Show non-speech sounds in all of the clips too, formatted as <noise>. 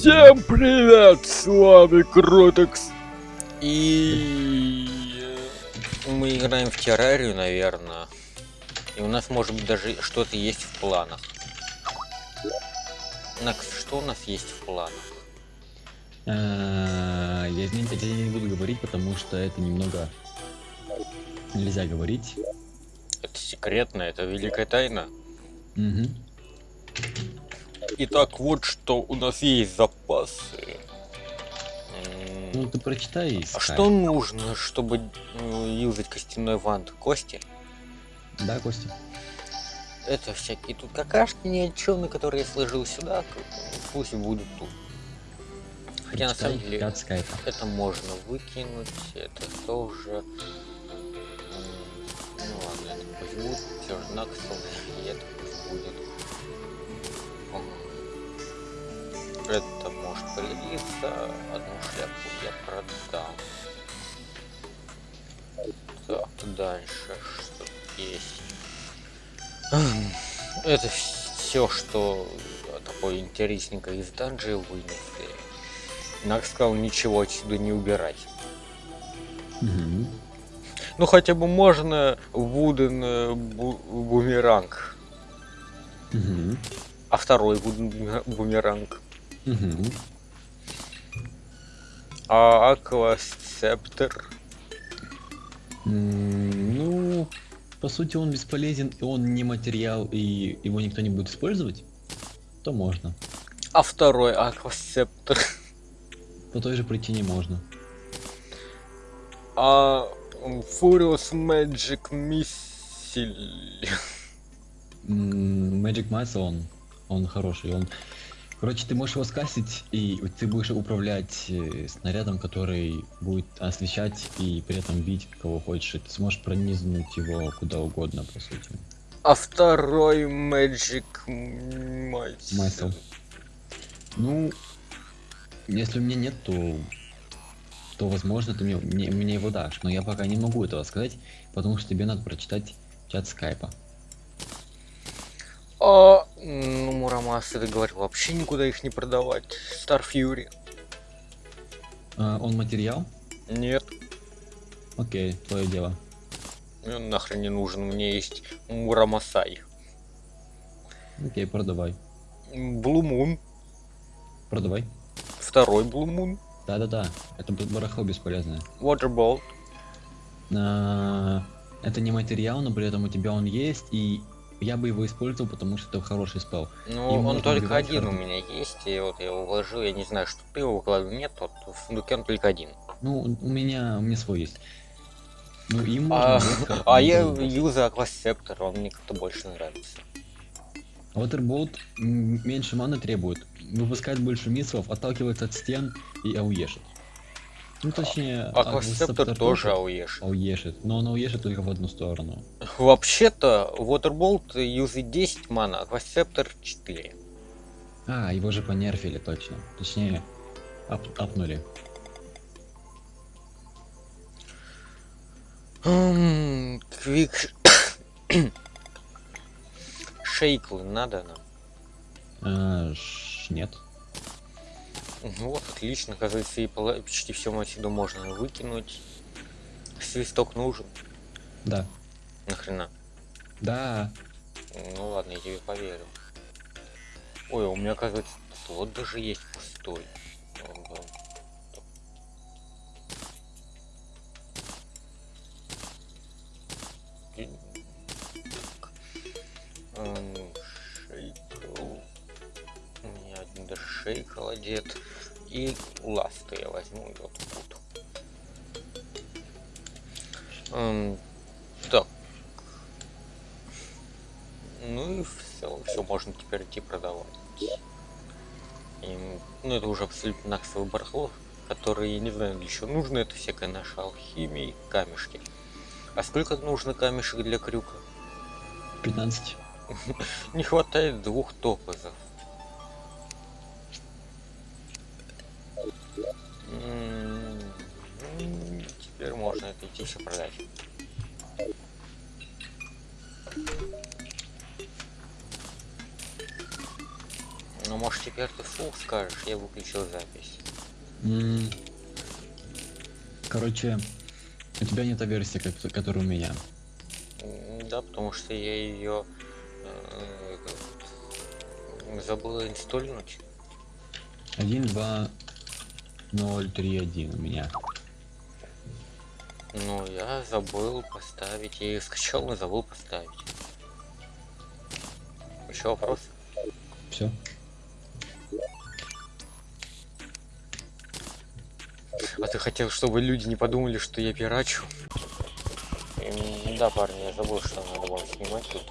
Всем привет, с вами Кротекс. И мы играем в террарию, наверное. И у нас может быть даже что-то есть в планах. Накс, что у нас есть в планах? А, Я не, я не буду говорить, потому что это немного нельзя говорить. Это секретно, это великая тайна. Итак, вот что у нас есть запасы. Ну ты прочитай. и А что нужно, чтобы э, юзать костяной вант? Кости? Да, Костя. Это всякие тут какашки ни которые я сложил сюда, пусть будут тут. Хотя на самом деле это можно выкинуть, это тоже. Ну ладно, это пусть будет, чернаксел, и это пусть будет. Пригодиться, одну шляпу я продам. Так, дальше что есть. Это все, что такое интересненькое из данжи вынесли. Нак сказал ничего отсюда не убирать. Мгм. Ну хотя бы можно вуден э, бу- бумеранг. Мгм. А второй вуден бумер- бумеранг. Мгм. А аквасцептер. М, Ну, по сути, он бесполезен, и он не материал, и его никто не будет использовать, то можно. А второй аквасцептер. По той же причине можно. А Furious Magic Missile. Magic Massa, он, он хороший, он... Короче, ты можешь его скасить, и ты будешь управлять э, снарядом, который будет освещать и при этом бить кого хочешь. Ты сможешь пронизнуть его куда угодно, по сути. А второй Magic. Missile. Ну, если у меня нет, то, то возможно, ты мне, мне, мне его дашь. Но я пока не могу этого сказать, потому что тебе надо прочитать чат скайпа. А, ну, Мурамаса, ты говорил, вообще никуда их не продавать. Star Fury. А, он материал? Нет, Окей, твое дело. мне он нахрен не нужен. Мне есть Мурамасай. Окей, продавай. Moon. Продавай. Второй Moon. Да-да-да, это барахло бесполезное. Waterbolt. А, это не материал, но при этом у тебя он есть, и я бы его использовал, потому что это хороший спел. Ну, И он только один у карты. меня есть, и вот я его вложил, я не знаю, что ты его вкладывал, нет, вот в сундуке он только один. Ну, у меня, у меня свой есть. Ну, им А, можно карты, а но я юзаю Aqua Scepter, он мне как-то больше нравится. М, меньше маны требует, выпускает больше миссов, отталкивается от стен и ауешит. Ну точнее, Аквасептор тоже ауеш. ауешит, но он ауешит только в одну сторону. Вообще-то, Water Bolt юзает 10 мана, Aqua Scepter 4. А, его же понерфили точно. Точнее, ап апнули. Квик... <coughs> Шейклы надо нам? А, нет. Ну Вот, отлично, оказывается, и почти все отсюда можно выкинуть. Свисток нужен. Да. Нахрена? Да. Ну ладно, я тебе поверю. Ой, у меня, оказывается, слот даже есть пустой. Одет. И ласты я возьму и вот тут. Эм, так. Ну и все, все можно теперь идти продавать. И, ну это уже абсолютно наксовый барахло, который, я не знаю, для чего нужно, это всякая наша алхимия и камешки. А сколько нужно камешек для крюка? 15. <laughs> Не хватает двух топозов. Все продать. Ну, может, теперь ты вслух скажешь, я выключил запись. М, Короче, у тебя не та версия, как, которая у меня. Да, потому что я ее забыл инсталлировать. 1, 2, 0, 3, 1 у меня. Ну, я забыл поставить. Ее скачал, но забыл поставить. Еще вопрос? Все. А ты хотел, чтобы люди не подумали, что я пирачу? Да, парни, я забыл, что надо вам снимать тут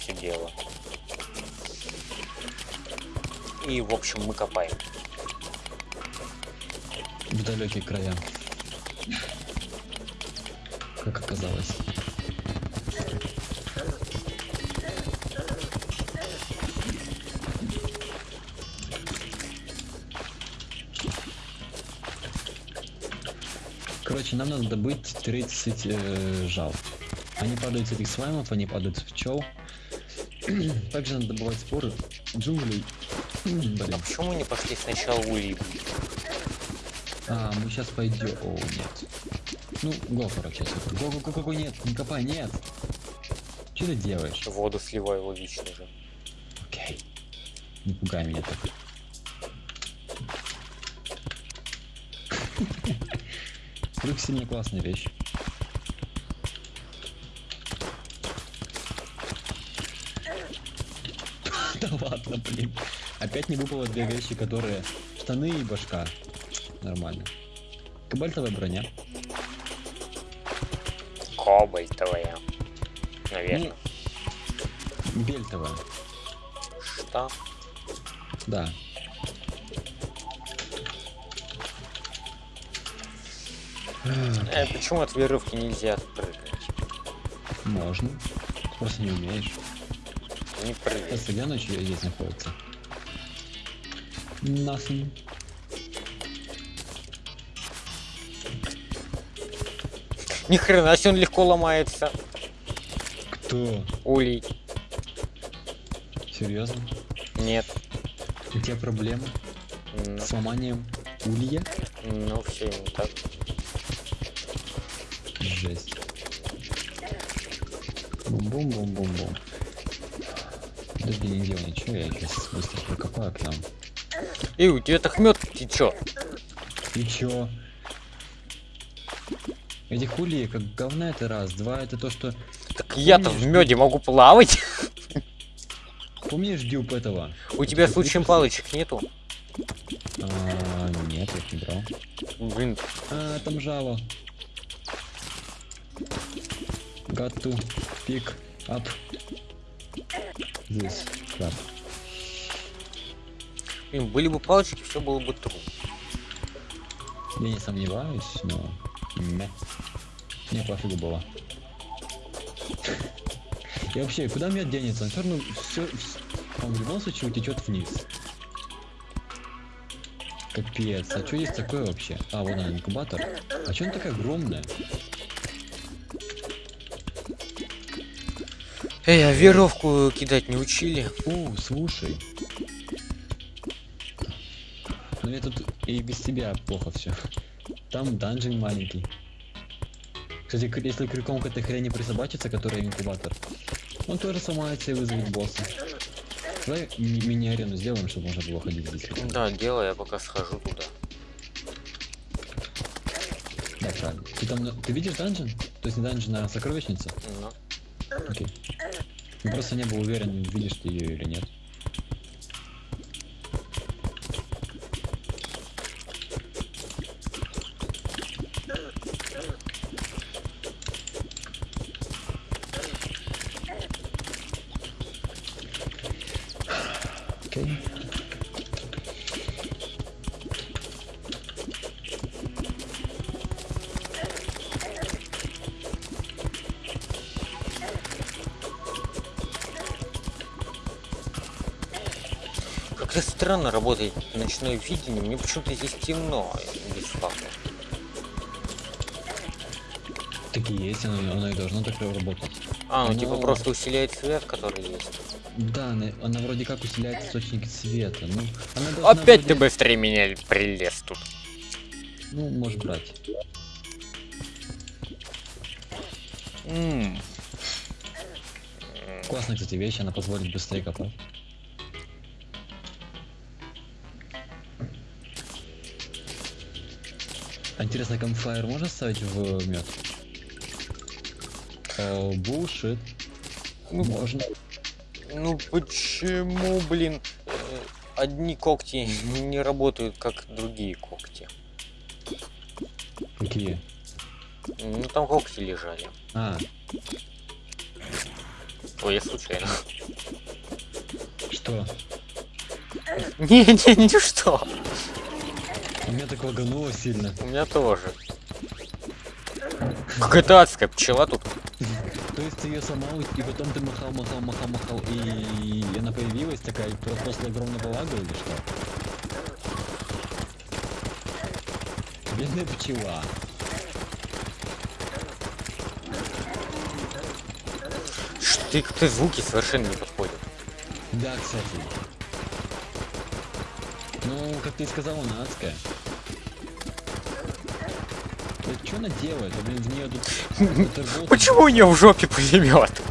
все дело. И, в общем, мы копаем. В далекие края. Как оказалось. Короче, нам надо добыть 30 э, жал. Они падают с этих слаймов, они падают с пчел. <clears throat> Также надо добывать споры джунглей. <clears throat> Блин. А почему мы не пошли сначала улей? А, мы сейчас пойдем. О, нет. Ну, го, короче, сейчас. Го, го, го, го, го, нет, не копай, нет. Что ты делаешь? Воду сливаю логично же. Окей. Не пугай меня так. Крюк сильно классная вещь. <laughs> Да ладно, блин. Опять не выпало две вещи, которые... Штаны и башка. Нормально. Кабальтовая броня. Кобальтовая. Наверное. Бельтовая. Что? Да. Э, почему от веревки нельзя прыгать? Можно. Просто не умеешь. Не прыгай. Сейчас где ночью здесь находится? Nothing. Ни хрена, себе он легко ломается. Кто? Улей. Серьезно? Нет. У тебя проблемы Ну, с ломанием улья? ну все не так. Жесть. Бум-бум-бум-бум-бум. Подожди, не делай ничего, я сейчас быстро прокопаю к нам. И у тебя так мед течет. И чё? Эти хули как говна это раз, два это то, что... Так я-то в меде могу плавать. Помнишь дюб этого? У тебя случаем палочек нету? А, нет, я не брал. Блин, А, там жало. To pick up this crap. блин, были бы палочки, все было бы трудно. Я не сомневаюсь, но... Мя. Мне пофигу было. И вообще, куда мед денется? Он все равно все, он в любом случае утечет вниз. Капец, а что есть такое вообще? А, вон он, инкубатор. А что он такая огромная? Эй, а веревку кидать не учили? О, слушай. Ну я тут и без тебя плохо все. Там данжин маленький. Кстати, если крюком к этой хрени присобачиться, которая инкубатор, он тоже сломается и вызовет босса. Давай ми- мини-арену сделаем, чтобы можно было ходить здесь. Да, делай, я пока схожу туда. Да, правильно. Ты там, ты видишь данжин? То есть не данжин, а сокровищница? Ну, Окей. Я просто не был уверен, видишь ты ее или нет. Окей. как-то странно работает ночное видение. Мне почему-то здесь темно без факта. Так и есть, оно, оно и должно так работать. А, ну Оно- типа просто усиляет свет, который есть. Да, она, она вроде как усиляет источники света. Ну, она Опять ты вроде- быстрее меня прилез тут. Ну, можешь брать. М. Классная, кстати, вещь, она позволит быстрее копать. А интересно, камфайр можно ставить в мед? Булшит. Ну, Можно. Ну почему, блин, одни когти <laughs> не работают, как другие когти? Какие? Ну там когти лежали. А, Ой, я случайно. что? <laughs> Не, не, не что. У меня так лагануло сильно. У меня тоже. Какая-то адская пчела тут. <laughs> То есть ты ее сломал, и потом ты махал, махал, махал, махал, и она появилась такая, и просто огромного лага или что? Бедная пчела. Ты как-то звуки совершенно не подходят. Да, кстати. Ну, как ты и сказал, она адская. Что она делает? А, блин, в нее тут... <laughs> Почему у нее в жопе пулемет?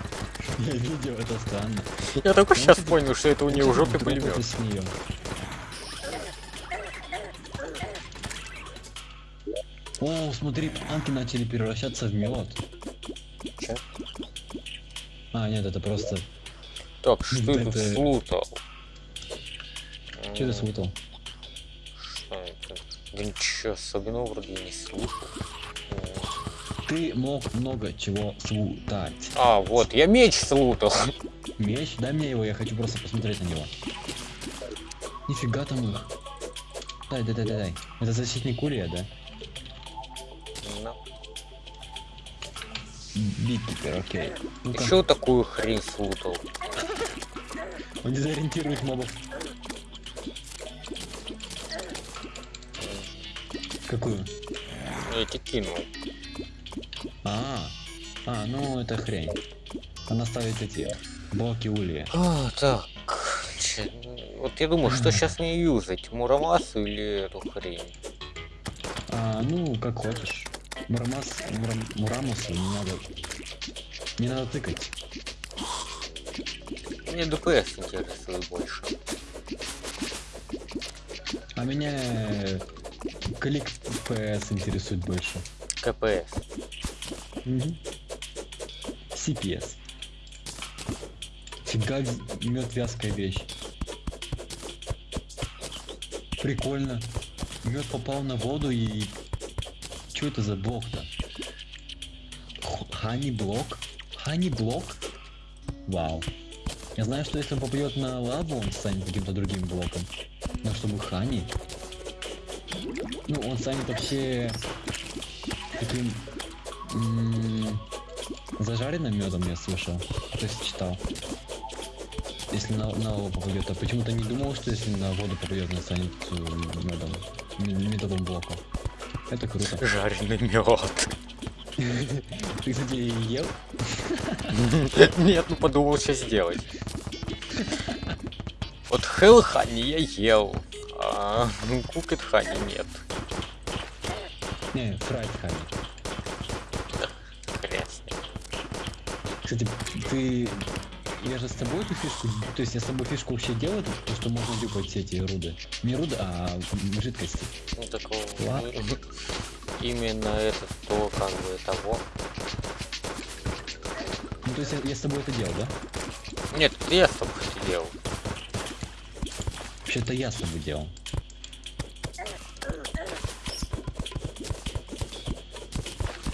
Я видел, это странно. Я только сейчас понял, что это у нее в жопе пулемет. О, смотри, планки начали превращаться в мед. Чё? А, нет, это просто... Так, <laughs> что это- слутал? Что ты М, смутал? Что это? Да ничего особенного вроде не слушал. Ты мог много чего слутать. А, вот, я меч слутал. Меч? Дай мне его, я хочу просто посмотреть на него. Нифига там их. Дай, дай, дай, дай, дай. Это защитник улья, да? Ну, Биткипер, окей. Ну-ка. Еще такую хрень слутал. Он дезориентирует мобов. Какую? Я тебе кинул. А, а, ну это хрень. Она ставит эти блоки улья. А, так. Че- Вот я думаю, что сейчас мне юзать? Мурамасу или эту хрень? А, ну, как хочешь. Мурамас, Мурам, Мурамусу не надо. Не надо тыкать. Мне ДПС интересует больше. А меня э, клик PS интересует больше. КПС. Мгм. CPS. Фига мед вязкая вещь. Прикольно. Мед попал на воду и... Что это за блок-то? Хани блок? Хани блок? Вау. Я знаю, что если он попадет на лаву, он станет каким-то другим блоком. Но чтобы хани... Ну, он станет вообще таким м, зажаренным медом, я слышал. То есть читал. Если на, на лаву попадет, а почему-то не думал, что если на воду попадет, он станет э, медом. м- Методом блока. Это круто. Жареный мед. Ты, кстати, ел? Нет, ну подумал, что сделать. Вот Honey я ел, а Cooked Honey нет. Не, фрайт хани. Кстати, ты... Я же с тобой эту фишку... То есть я с тобой фишку вообще делаю, то, то, что можно дюпать все эти руды. Не руды, а жидкости. Ну такого. Ладно. Именно это то, как бы того. Ну, то есть я, я с тобой это делал, да? Нет, это я с тобой это делал. Вообще-то я с тобой делал.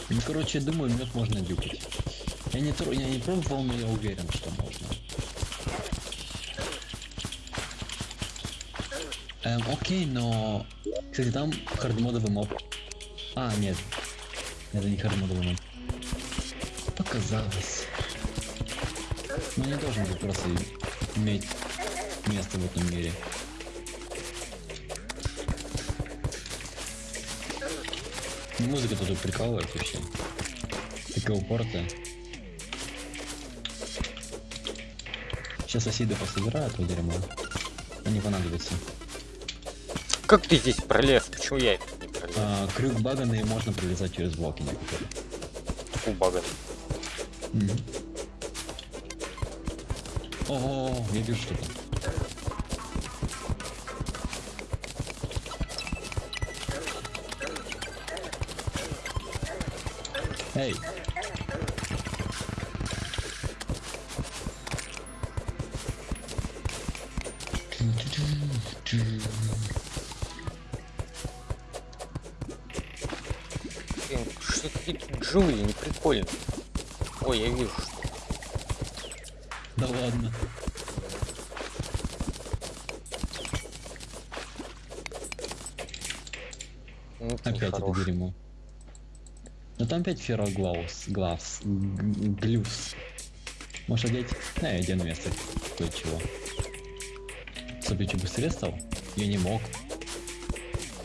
Ну, короче, я думаю, мед можно дюпать. Я не, я не пробовал, но я уверен, что можно. Эм, окей, но... Кстати, там хардмодовый моб. А, нет. Это не хардмодовый моб. Показалось. Ну, не должен быть просто иметь место в этом мире. Музыка тут прикалывает вообще. Такая упоротая. Сейчас соседи пособирают то дерьмо. Они понадобятся. Как ты здесь пролез? Почему я не пролез? А, крюк баганный можно пролезать через блоки некоторые. Фу, баган. Мгм. О, я вижу что-то. Эй! Блин, джули, не прикольно. Ой, я вижу, что. Да ладно. Ну, это Опять это нехорошо. дерьмо. Ну там опять ферроглаус, главс, г- глюс. Можешь одеть? На, я одену вместо кое-чего. Я чуть быстрее стал? Я не мог.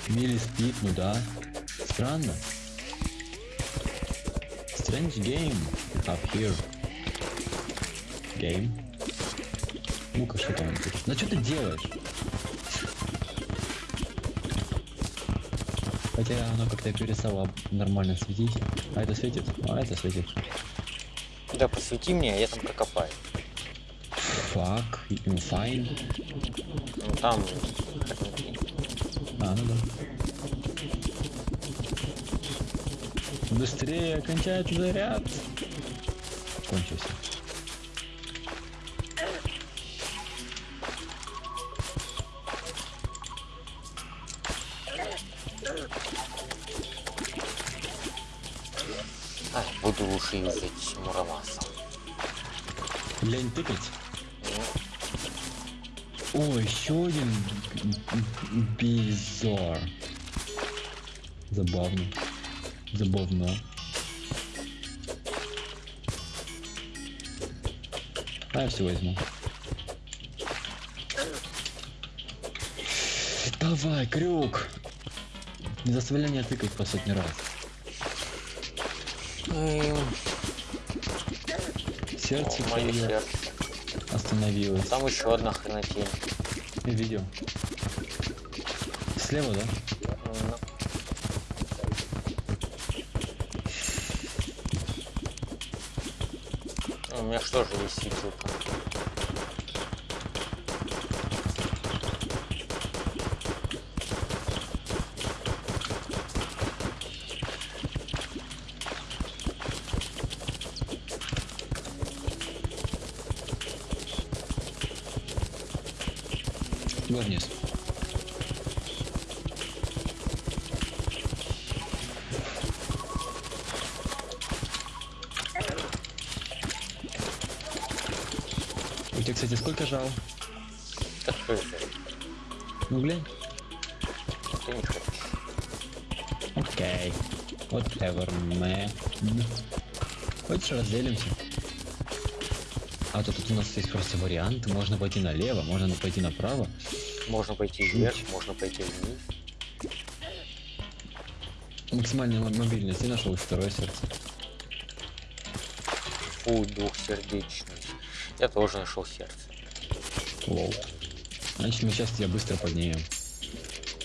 Мили спит, ну да. Странно. Strange game have here. Game. Ну-ка, что там? интересно? Ну что ты делаешь? Хотя оно как-то перестало нормально светить. А это светит? А это светит. Да, посвети мне, а я там прокопаю. Fuck, you fine. Ну там. А, ну да. Быстрее, кончается заряд. Кончился. Ай, буду лучше юзать мураваса. Лень тыкать? О, еще один bizarre. Забавно. Забавно. А я все возьму. Давай, крюк! Не заставляй меня тыкать по сотни раз. Сердце о, мое сердце. остановилось. Там еще одна хренотень. Я видел. Слева, да? Меня что же висит тут? Го вниз. Кстати, сколько жал? Так хз. Ну, глянь. Окей. Whatever, man. Хочешь разделимся? А то тут у нас есть просто варианты. Можно пойти налево, можно пойти направо. Можно пойти вверх, можно пойти вниз. Максимальная мо- мобильность. Ты нашел второе сердце. Фу, двухсердечный. Я тоже нашел сердце. Лол. Значит, мы сейчас тебя быстро поднимем.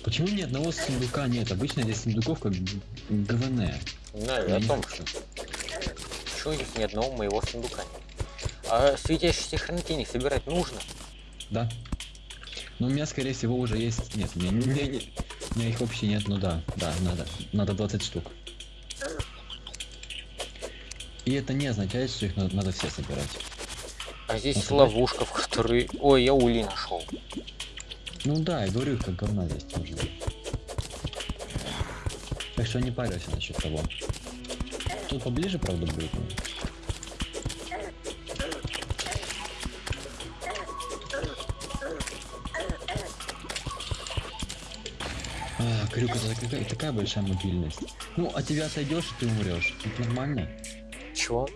Почему ни одного сундука нет? Обычно здесь сундуков как г- ГВН. Да, Я о том, хочу. что почему здесь ни одного моего сундука нет. А светящиеся хренотени собирать нужно? Да. Но у меня, скорее всего, уже есть... Нет, у меня, у меня, не- у меня их вообще нет. Ну да, да, надо. Надо 20 штук. И это не означает, что их надо, надо все собирать. А здесь ловушка, в которой... Ой, я ули нашел. Ну да, я говорю, как говна здесь тоже. Так что не парься насчет того. Тут поближе, правда, будет. А, крюк, это такая, такая большая мобильность. Ну, от тебя отойдешь, и ты умрешь. Это нормально. Чего?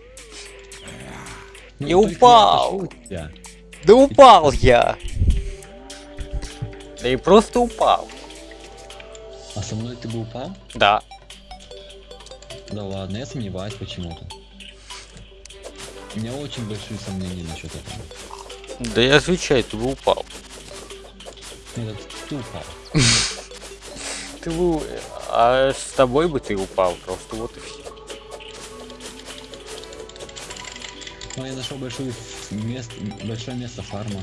Ну, Я упал! Да упал я! Да и просто упал. А со мной ты бы упал? Да. Да ладно, я сомневаюсь почему-то. У меня очень большие сомнения насчет этого. Да я отвечаю, ты бы упал. Нет, ты упал. <laughs> Ты бы... А с тобой бы ты упал просто, вот и все. Ну, я нашел большое место, большое место фарма.